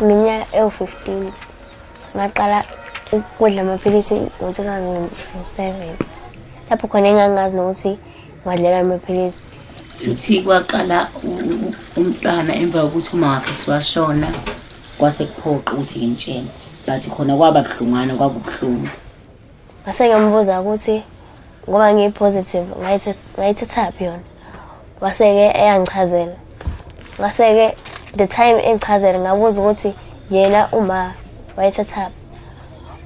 ewu-15 ngaqala ukudla amaphilisi ngo-2007 lapho khona engangazi nokuthi ngadlela amaphilisi. Futhi kwaqala u- u- umntwana emva kokuthi uma wakhe siwashona kwase kuphoqa ukuthi ngimtshele but khona kwaba buhlungana kwakubuhlungu ngase ngambuza ukuthi ngoba ngiyi-positive ngayithe- ngayithethaphi yona? Wase-ke eyangichazela. Ngase-ke the time engichazela ngabuza ukuthi yena uma wayethethaphi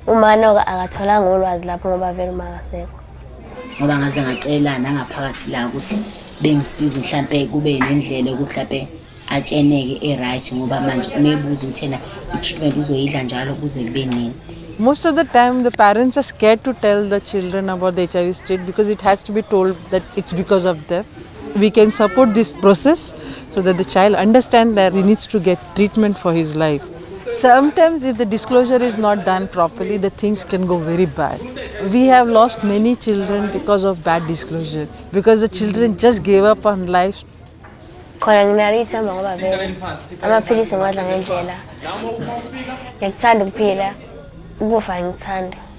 uma noka akatholanga ulwazi lapho ngoba vele uma akasekho ngoba ngaze ngacela nangaphakathi la ukuthi bengisize mhlampe kube nendlela yokuthi mhlampe atsheneke e-right ngoba manje umebuza ukuthi ena i-treatment uzoyidla njalo kuze kube nini. Most of the time, the parents are scared to tell the children about the HIV state because it has to be told that it's because of them. We can support this process so that the child understands that he needs to get treatment for his life. Sometimes, if the disclosure is not done properly, the things can go very bad. We have lost many children because of bad disclosure, because the children just gave up on life khona nginalo ithemba ngoba vele amaphilisi ngiwadla ngendlela ngiyakuthanda ukuphila huo Flying Sunday.